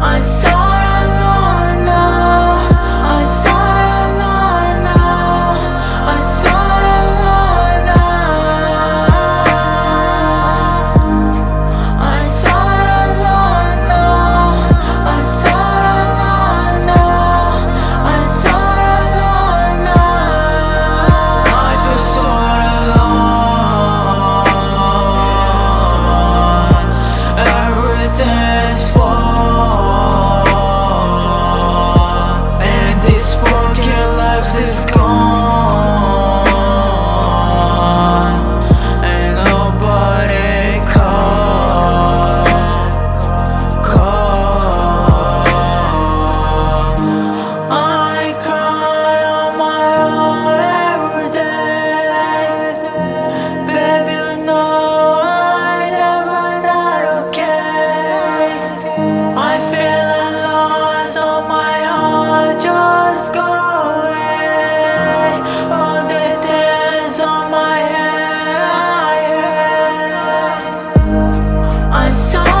I said So.